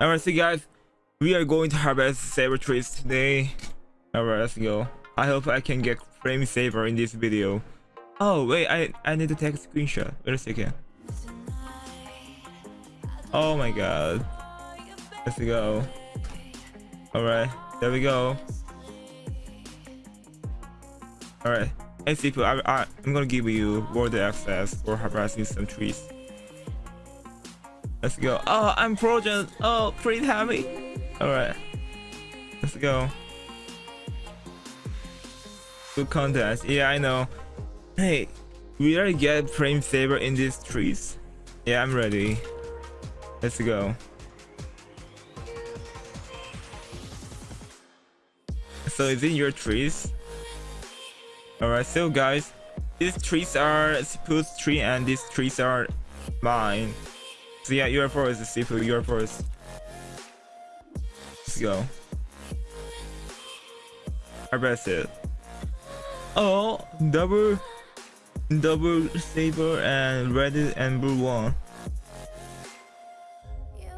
Alright, so guys, we are going to harvest saber trees today. Alright, let's go. I hope I can get frame saber in this video. Oh wait, I I need to take a screenshot. Wait a second. Oh my god. Let's go. Alright, there we go. Alright. Hey Sifu, I, I, I'm gonna give you world access for harvesting some trees. Let's go. Oh, I'm frozen. Oh, pretty happy. Alright. Let's go. Good contest. Yeah, I know. Hey, we already get frame saver in these trees. Yeah, I'm ready. Let's go. So is it your trees? Alright, so guys, these trees are Sifu's tree and these trees are mine. So yeah, you're first, Sifu, you're first. Let's go. Harvest it. Oh, double, double saber and red and blue one.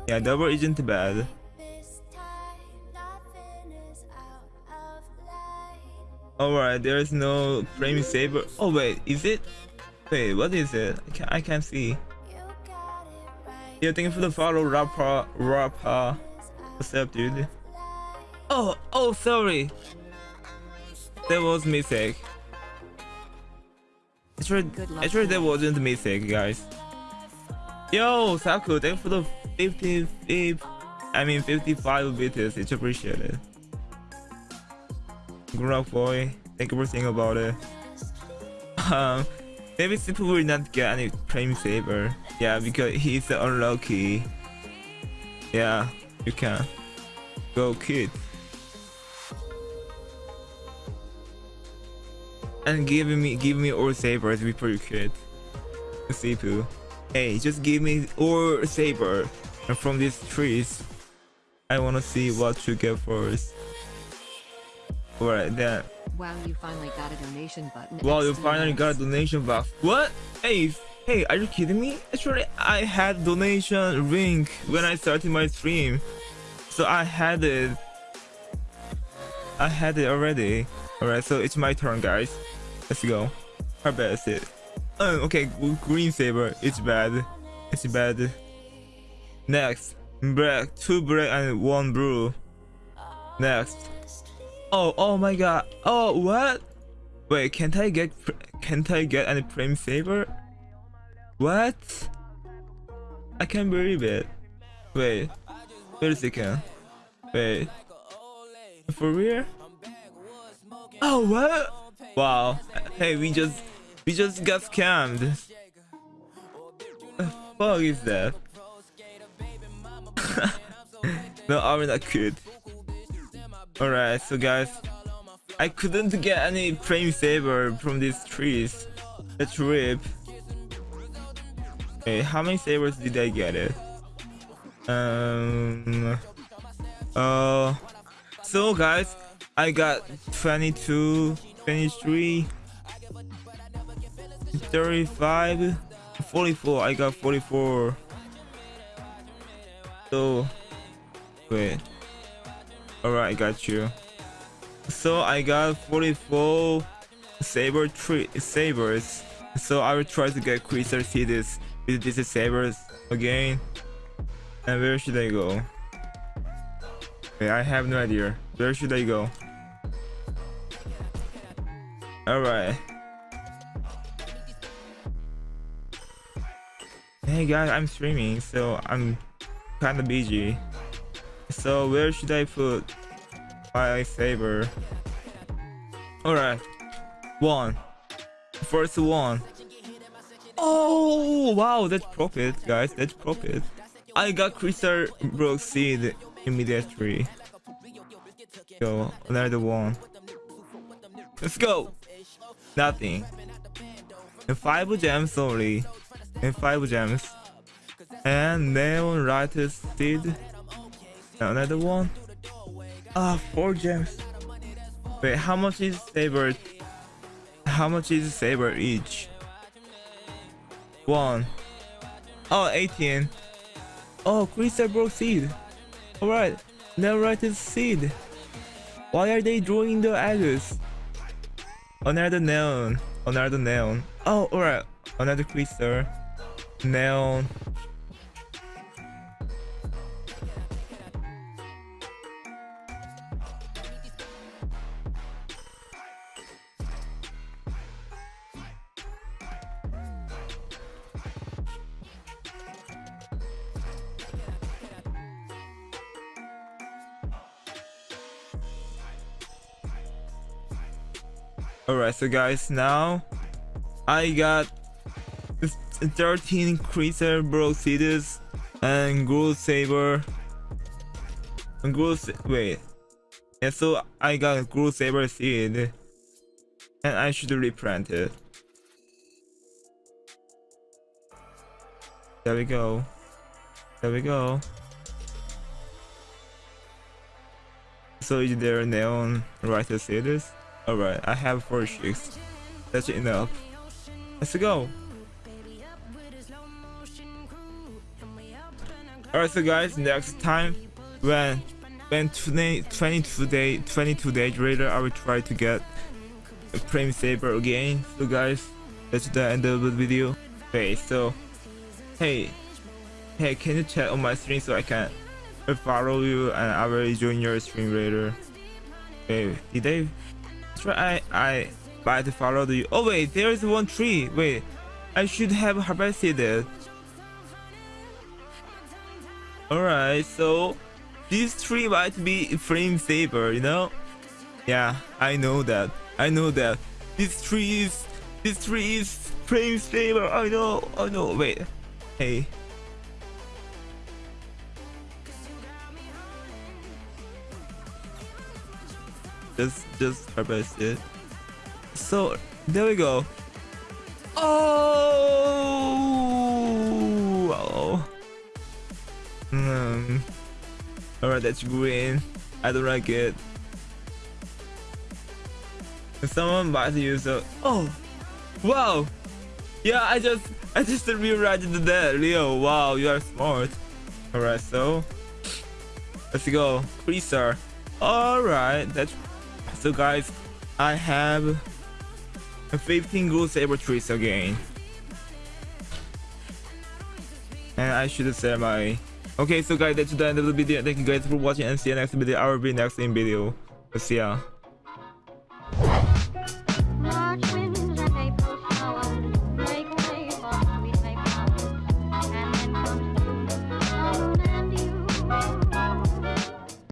Yeah, double isn't bad. Alright, there's no frame saber. Oh wait, is it? Wait, what is it? I can't, I can't see. Yeah, thank you for the follow, rapper, Rappa. What's up, dude? Oh, oh, sorry. That was mistake. Actually, actually that wasn't a mistake, guys. Yo, Saku, thank you for the 55, I mean 55 bits. It's appreciated. Good Grown boy, thank you for thinking about it. Um, maybe Simple will not get any frame saver. Yeah, because he's unlucky. Yeah, you can. Go kid. And give me give me all sabers before you quit. Sipu. Hey, just give me all saber from these trees. I wanna see what you get first. Alright then. Wow, you finally got a donation button. Wow, you finally got a donation box. What? Hey, hey, are you kidding me? Actually, I had donation link when I started my stream. So I had it. I had it already. Alright, so it's my turn, guys. Let's go. Harvest it. Oh, okay, green saber. It's bad. It's bad. Next, black, two black and one blue. Next. Oh, oh my god. Oh, what? Wait, can't I get can't I get any frame saver? What? I can't believe it. Wait, wait a second. Wait, for real? Oh, what? Wow. Hey, we just we just got scammed. The fuck is that? no, I'm not good. Alright, so guys, I couldn't get any frame saver from these trees. That's rip. Okay, how many sabers did I get it? Um. Uh. So guys, I got 22, 23, 35, 44. I got 44. So, wait. Alright, I got you. So I got 44 saber tree sabers. So I will try to get crystal seeds with these sabers again. And where should I go? Okay, I have no idea. Where should I go? Alright. Hey guys, I'm streaming, so I'm kinda busy. So where should I put my saber? Alright. One. First one. Oh wow, that's profit, guys. That's profit. I got crystal broke seed immediately. Go another one. Let's go. Nothing. And five gems only. And five gems. And neon right seed. Another one. Ah, four gems. Wait, how much is saber? How much is saber each? One. Oh, 18. Oh, crystal broke seed. Alright, Netherite seed. Why are they drawing the eggs? Another neon. Another neon. Oh, alright. Another crystal. Neon. Alright, so guys, now I got 13 Creaser Broke Cities and Groove Saber. And Groove wait. Yeah, so I got Groove Saber seed. And I should replant it. There we go. There we go. So is there neon right to this? Alright, I have four chicks. That's enough. Let's go. Alright, so guys, next time when when 20, 22 day 22 days later, I will try to get a Flame Saber again. So guys, that's the end of the video. Okay, so hey, hey, can you chat on my stream so I can follow you and I will join your stream later. Hey, did they? I I might follow you. Oh wait, there is one tree. Wait, I should have harvested it. Alright, so this tree might be flame saber, you know? Yeah, I know that. I know that. This tree is this tree is flame saber. I know. I know. Wait. Hey. Just just harvest it. So there we go. Oh. oh. Hmm. Alright, that's green. I don't like it. If Someone might use a. Oh. Wow. Yeah, I just I just realized that, Leo. Wow, you are smart. Alright, so let's go. Freezer. Alright, that's so guys, I have a 15 gold saber trees again. And I should say my Okay, so guys, that's the end of the video. Thank you guys for watching and see you next video. I will be next in video. See ya.